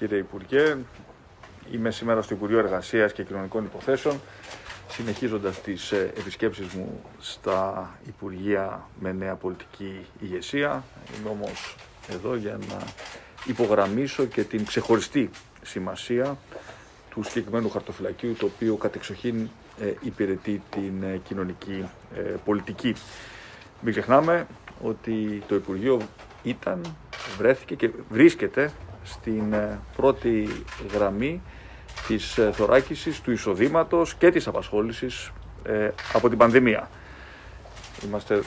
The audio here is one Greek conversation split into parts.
κύριε Υπουργέ. Είμαι σήμερα στο Υπουργείο Εργασίας και Κοινωνικών Υποθέσεων, συνεχίζοντας τις ε, επισκέψεις μου στα Υπουργεία με νέα πολιτική ηγεσία. Είμαι όμως εδώ για να υπογραμμίσω και την ξεχωριστή σημασία του συγκεκριμένου χαρτοφυλακίου, το οποίο κατεξοχήν ε, υπηρετεί την ε, κοινωνική πολιτική. Μην ξεχνάμε ότι το Υπουργείο ήταν, βρέθηκε και βρίσκεται στην ε, πρώτη γραμμή της ε, θωράκισης του εισοδήματος και της απασχόλησης ε, από την πανδημία. Είμαστε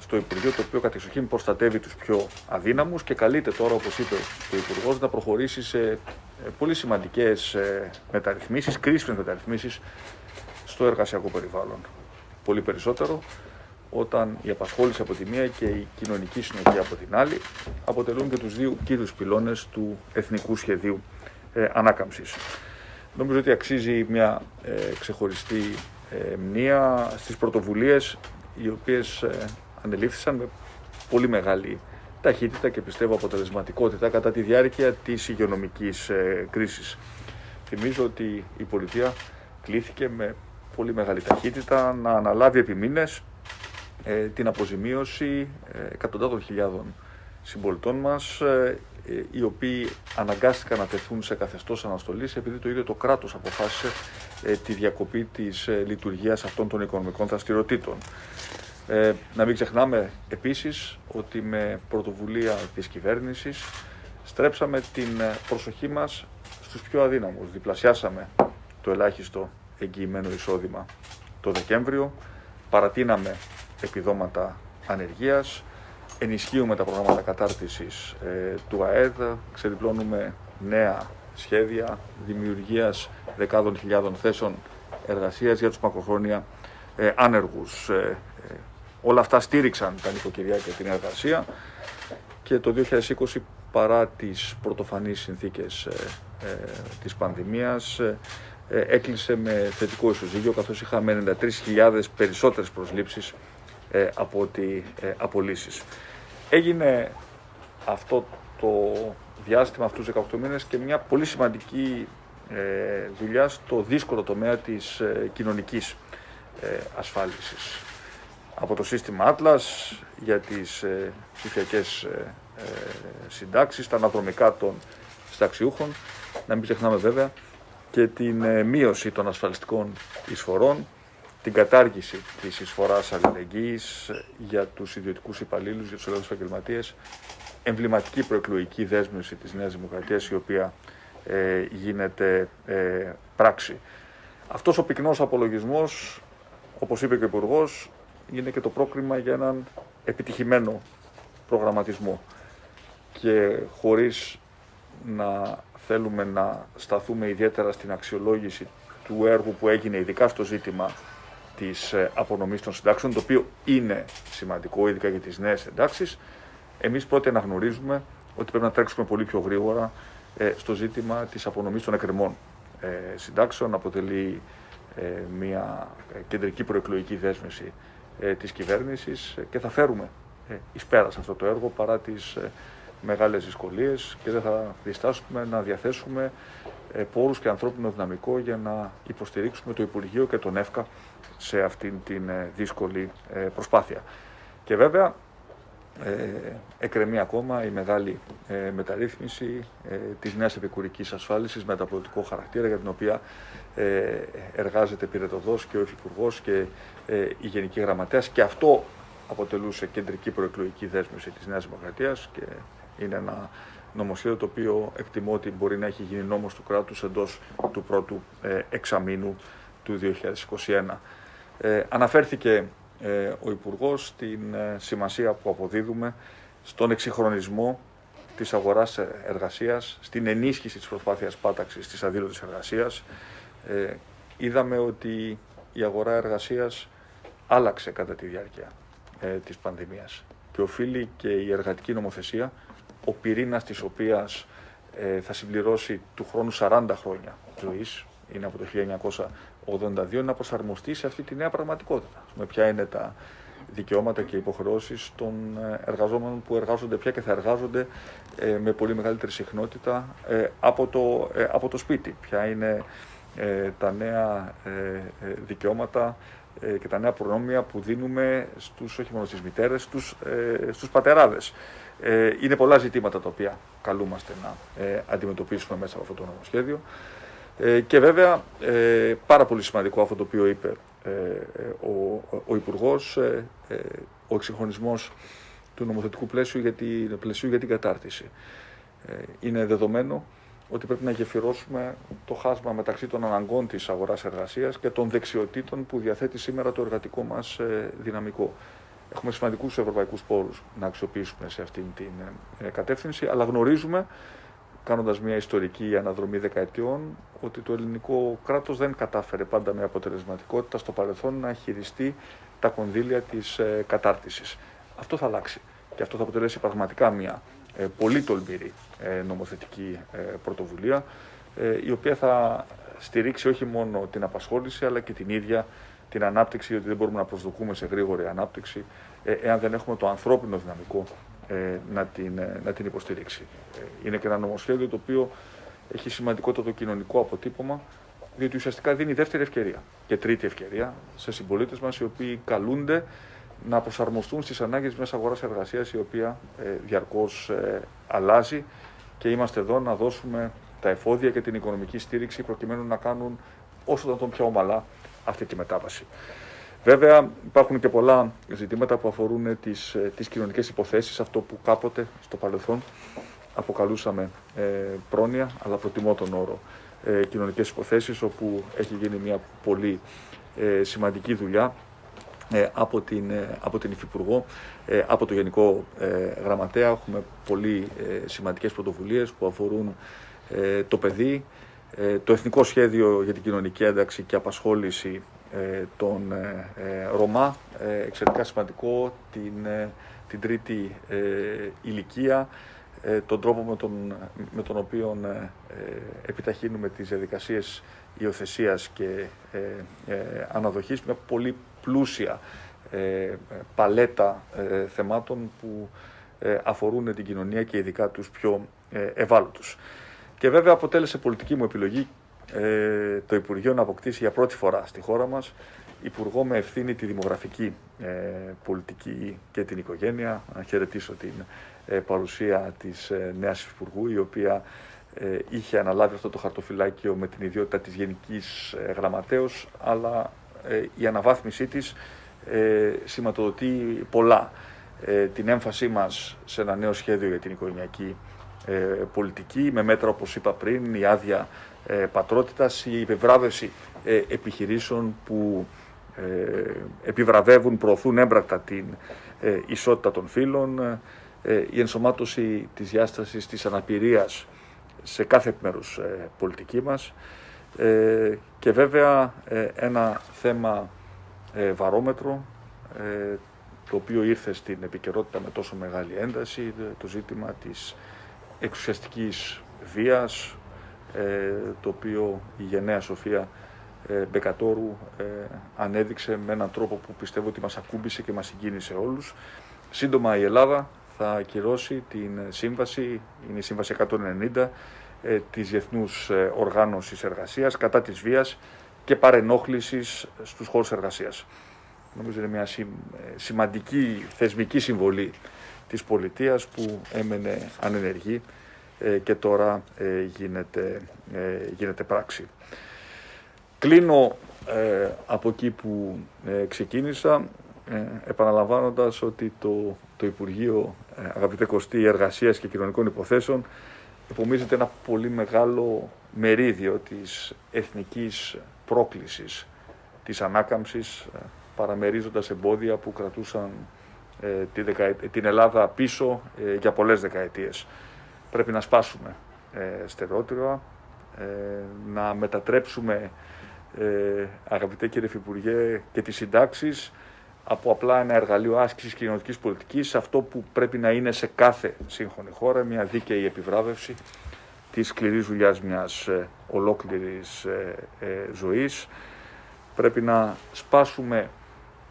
στο Υπουργείο το οποίο κατεξοχήν προστατεύει τους πιο αδύναμους και καλείται τώρα, όπως είπε ο Υπουργός, να προχωρήσει σε πολύ σημαντικές μεταρρυθμίσεις, κρίσιμες μεταρρυθμίσεις στο εργασιακό περιβάλλον. Πολύ περισσότερο όταν η απασχόληση από τη μία και η κοινωνική συνοχή από την άλλη αποτελούν και τους δύο κύριους πυλώνες του Εθνικού Σχεδίου ε, Ανάκαμψης. Νομίζω ότι αξίζει μια ε, ξεχωριστή ε, μνήα στις πρωτοβουλίες οι οποίες ε, ανελήφθησαν με πολύ μεγάλη ταχύτητα και πιστεύω αποτελεσματικότητα κατά τη διάρκεια της υγειονομικής ε, κρίσης. Θυμίζω ότι η πολιτεία κλήθηκε με πολύ μεγάλη ταχύτητα να αναλάβει επιμήνες ε, την αποζημίωση ε, εκατοντάδων χιλιάδων συμπολιτών μας ε, οι οποίοι αναγκάστηκαν να τεθούν σε καθεστώς αναστολής επειδή το ίδιο το κράτος αποφάσισε τη διακοπή της λειτουργίας αυτών των οικονομικών δραστηριοτήτων. Ε, να μην ξεχνάμε επίσης ότι με πρωτοβουλία της κυβέρνησης στρέψαμε την προσοχή μας στους πιο αδύναμους. Διπλασιάσαμε το ελάχιστο εγγυημένο εισόδημα το Δεκέμβριο, παρατείναμε επιδόματα ανεργίας, ενισχύουμε τα προγράμματα κατάρτισης ε, του ΑΕΔ, ξεδιπλώνουμε νέα σχέδια δημιουργίας δεκάδων χιλιάδων θέσεων εργασίας για τους μακροχρόνια ε, άνεργους. Ε, ε, όλα αυτά στήριξαν τα νοικοκυριά και την εργασία και το 2020 παρά τις πρωτοφανείς συνθήκες της πανδημίας έκλεισε με θετικό ισοζύγιο καθώς είχαμε 93.000 περισσότερες προσλήψεις ε, από ότι ε, απολύσεις. Έγινε αυτό το διάστημα αυτούς τους 18 μήνες και μια πολύ σημαντική ε, δουλειά στο δύσκολο τομέα της ε, κοινωνικής ε, ασφάλισης. Από το σύστημα Atlas για τις ε, ψηφιακές ε, συντάξεις, τα αναδρομικά των συνταξιούχων, να μην ξεχνάμε βέβαια και την μείωση των ασφαλιστικών εισφορών την κατάργηση της εισφοράς αλληλεγγύης για τους ιδιωτικούς υπαλλήλους, για τους ελεύθερους επαγγελματίες, εμβληματική προεκλογική δέσμευση της Νέας Δημοκρατίας η οποία ε, γίνεται ε, πράξη. Αυτός ο πυκνός απολογισμός, όπως είπε και ο υπουργός, είναι και το πρόκριμα για έναν επιτυχημένο προγραμματισμό και χωρίς να θέλουμε να σταθούμε ιδιαίτερα στην αξιολόγηση του έργου που έγινε ειδικά στο ζήτημα της ε, απονομής των συντάξεων, το οποίο είναι σημαντικό, ειδικά για τις νέες εντάξεις. Εμείς πρώτα αναγνωρίζουμε ότι πρέπει να τρέξουμε πολύ πιο γρήγορα ε, στο ζήτημα της απονομής των εκκρεμών ε, συντάξεων. Αποτελεί μια κεντρική προεκλογική δέσμευση της κυβέρνησης και θα φέρουμε εις πέρας σε αυτό το έργο παρά τις μεγάλες δυσκολίες και δεν θα διστάσουμε να διαθέσουμε πόρους και ανθρώπινο δυναμικό για να υποστηρίξουμε το Υπουργείο και τον ΕΦΚΑ σε αυτήν την ε, δύσκολη ε, προσπάθεια. Και βέβαια ε, εκκρεμεί ακόμα η μεγάλη ε, μεταρρύθμιση ε, της νέας επικουρικής ασφάλισης με μεταπολιτικό χαρακτήρα για την οποία ε, εργάζεται πυρετοδός και ο Υφυπουργός και η Γενική Γραμματέας και αυτό αποτελούσε κεντρική προεκλογική δέσμευση της Νέας Δημοκρατίας και είναι ένα νομοσχέδιο το οποίο εκτιμώ ότι μπορεί να έχει γίνει νόμος του κράτους εντός του πρώτου εξαμήνου του 2021. Ε, αναφέρθηκε ε, ο Υπουργός στην ε, σημασία που αποδίδουμε στον εξυγχρονισμό της αγοράς εργασίας, στην ενίσχυση της προσπάθειας πάταξης της αδήλωτης εργασίας. Ε, είδαμε ότι η αγορά εργασίας άλλαξε κατά τη διάρκεια ε, της πανδημίας και οφείλει και η εργατική νομοθεσία, ο πυρήνας της οποίας θα συμπληρώσει του χρόνου 40 χρόνια ζωής, είναι από το 1982 να προσαρμοστεί σε αυτή τη νέα πραγματικότητα. Με ποια είναι τα δικαιώματα και υποχρεώσεις των εργαζόμενων που εργάζονται πια και θα εργάζονται με πολύ μεγαλύτερη συχνότητα από το, από το σπίτι. Ποια είναι τα νέα δικαιώματα και τα νέα προνόμια που δίνουμε στους, όχι μόνο στις μητέρες, στους, στους πατεράδες. Είναι πολλά ζητήματα τα οποία καλούμαστε να αντιμετωπίσουμε μέσα από αυτό το νομοσχέδιο. Και βέβαια πάρα πολύ σημαντικό αυτό το οποίο είπε ε, ε, ο, ο Υπουργός, ε, ο εξυγχρονισμός του νομοθετικού πλαίσιου για την, πλαίσιου για την κατάρτιση. Είναι δεδομένο ότι πρέπει να γεφυρώσουμε το χάσμα μεταξύ των αναγκών της αγοράς εργασίας και των δεξιοτήτων που διαθέτει σήμερα το εργατικό μας δυναμικό. Έχουμε σημαντικούς ευρωπαϊκούς πόρους να αξιοποιήσουμε σε αυτήν την κατεύθυνση, αλλά γνωρίζουμε κάνοντας μια ιστορική αναδρομή δεκαετιών, ότι το ελληνικό κράτος δεν κατάφερε πάντα με αποτελεσματικότητα στο παρελθόν να χειριστεί τα κονδύλια της ε, κατάρτισης. Αυτό θα αλλάξει και αυτό θα αποτελέσει πραγματικά μια ε, πολύ τολμηρή ε, νομοθετική ε, πρωτοβουλία, η οποία θα στηρίξει όχι μόνο την απασχόληση, αλλά και την ίδια την ανάπτυξη, γιατί δεν μπορούμε να προσδοκούμε σε γρήγορη ανάπτυξη, εάν δεν έχουμε το ανθρώπινο δυναμικό ε, να, την, ε, να την υποστηρίξει. Ε, είναι και ένα νομοσχέδιο το οποίο έχει σημαντικότατο κοινωνικό αποτύπωμα, διότι ουσιαστικά δίνει δεύτερη ευκαιρία και τρίτη ευκαιρία σε συμπολίτες μας οι οποίοι καλούνται να προσαρμοστούν στις ανάγκες μιας αγοράς εργασίας η οποία ε, διαρκώς αλλάζει και είμαστε εδώ να δώσουμε τα εφόδια και την οικονομική στήριξη προκειμένου να κάνουν όσο τον πιο ομαλά αυτή τη μετάβαση. Βέβαια υπάρχουν και πολλά ζητήματα που αφορούν τις, ε, τις κοινωνικές υποθέσεις, αυτό που κάποτε στο παρελθόν αποκαλούσαμε ε, πρόνοια, αλλά προτιμώ τον όρο ε, κοινωνικές υποθέσεις, όπου έχει γίνει μια πολύ ε, σημαντική δουλειά ε, από, την, από την Υφυπουργό, από το Γενικό Γραμματέα. Έχουμε πολύ σημαντικές πρωτοβουλίες που αφορούν το παιδί, το Εθνικό Σχέδιο για την Κοινωνική Ένταξη και Απασχόληση ε, τον ε, ε, Ρωμά, εξαιρετικά σημαντικό, την, την τρίτη ηλικία, τον τρόπο με τον, με τον οποίο επιταχύνουμε τις διαδικασίες υιοθεσίας και αναδοχής, μια πολύ πλούσια παλέτα θεμάτων που αφορούν την κοινωνία και ειδικά τους πιο ευάλωτους. Και βέβαια αποτέλεσε πολιτική μου επιλογή ε, το Υπουργείο να αποκτήσει για πρώτη φορά στη χώρα μας Υπουργό με ευθύνη τη δημογραφική ε, πολιτική και την οικογένεια. Να χαιρετήσω την ε, παρουσία της ε, νέας Υπουργού, η οποία ε, είχε αναλάβει αυτό το χαρτοφυλάκιο με την ιδιότητα της Γενικής ε, Γραμματέως, αλλά η αναβάθμισή της σηματοδοτεί πολλά. την έμφασή μας σε ένα νέο σχέδιο για την οικογενειακή πολιτική, με μέτρα όπως είπα πριν, η άδεια ε, πατρότητας, η επιβράβευση ε, επιχειρήσεων που ε, επιβραβεύουν, προωθούν έμπρακτα την ισότητα των φύλων, η ενσωμάτωση της διάστασης της αναπηρίας σε κάθε μέρους πολιτική μας και βέβαια ένα θέμα βαρόμετρο το οποίο ήρθε στην επικαιρότητα με τόσο μεγάλη ένταση, το ζήτημα της εξουσιαστικής βίας, ε, το οποίο η γενναία Σοφία ε, Μπεκατόρου ε, ανέδειξε με έναν τρόπο που πιστεύω ότι μας ακούμπησε και μας συγκίνησε όλους. Σύντομα η Ελλάδα θα ακυρώσει την σύμβαση, είναι η σύμβαση 190 της Διεθνούς Οργάνωσης Εργασίας κατά της βίας και παρενόχλησης στους χώρους εργασίας. Νομίζω είναι μια σημαντική θεσμική συμβολή της πολιτείας που έμενε ανενεργή ε, και τώρα ε, γίνεται, ε, γίνεται πράξη. Κλείνω από εκεί που ξεκίνησα επαναλαμβάνοντας ότι το, το Υπουργείο Αγαπητέ Κωστή Εργασίας και Κοινωνικών Υποθέσεων επομίζεται ένα πολύ μεγάλο μερίδιο της εθνικής πρόκλησης της ανάκαμψης παραμερίζοντας εμπόδια που κρατούσαν την Ελλάδα πίσω για πολλές δεκαετίες. Πρέπει να σπάσουμε ε, στερεότυπα, ε, να μετατρέψουμε, ε, αγαπητέ κύριε Υφυπουργέ, και τις συντάξεις από απλά ένα εργαλείο άσκησης κοινωνικής πολιτικής σε αυτό που πρέπει να είναι σε κάθε σύγχρονη χώρα, μια δίκαιη επιβράβευση της σκληρής δουλειάς μιας ε, ολόκληρης ε, ε, ζωής. Πρέπει να σπάσουμε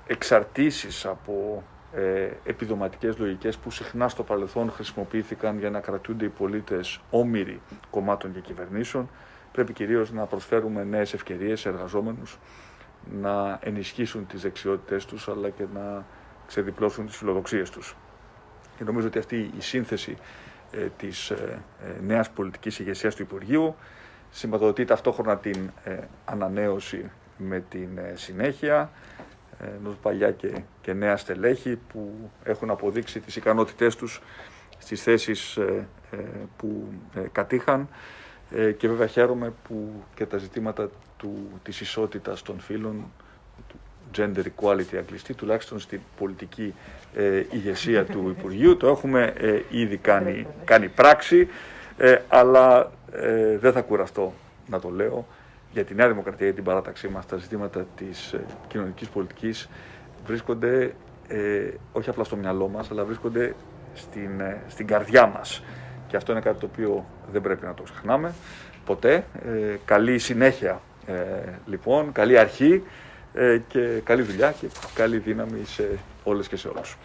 εξαρτήσεις από ε, επιδοματικές λογικές που συχνά στο παρελθόν χρησιμοποιήθηκαν για να κρατούνται οι πολίτες όμοιροι κομμάτων και κυβερνήσεων. Πρέπει κυρίως να προσφέρουμε νέες ευκαιρίες σε εργαζόμενους να ενισχύσουν τις δεξιότητές τους αλλά και να ξεδιπλώσουν τις φιλοδοξίες τους. Και νομίζω ότι αυτή η σύνθεση ε, της ε, ε, νέας πολιτικής ηγεσίας του Υπουργείου σηματοδοτεί ταυτόχρονα την ε, ανανέωση με την ε, συνέχεια ενός παλιά και, και νέα στελέχη που έχουν αποδείξει τις ικανότητές τους στις θέσεις που κατήχαν και βέβαια χαίρομαι που και τα ζητήματα του, της ισότητας των φύλων gender equality αγγλιστή, τουλάχιστον στην πολιτική ε, ηγεσία του Υπουργείου. Το έχουμε ε, ήδη κάνει, κάνει πράξη, ε, αλλά ε, δεν θα κουραστώ να το λέω. Για τη Νέα Δημοκρατία, για την παράταξή μας, τα ζητήματα της ε, κοινωνικής πολιτικής βρίσκονται όχι απλά στο μυαλό μας, αλλά βρίσκονται στην, στην καρδιά μας. Και αυτό είναι κάτι το οποίο δεν πρέπει να το ξεχνάμε ποτέ. καλή συνέχεια λοιπόν, καλή αρχή. Ε, και καλή δουλειά και καλή δύναμη σε όλες και σε όλους.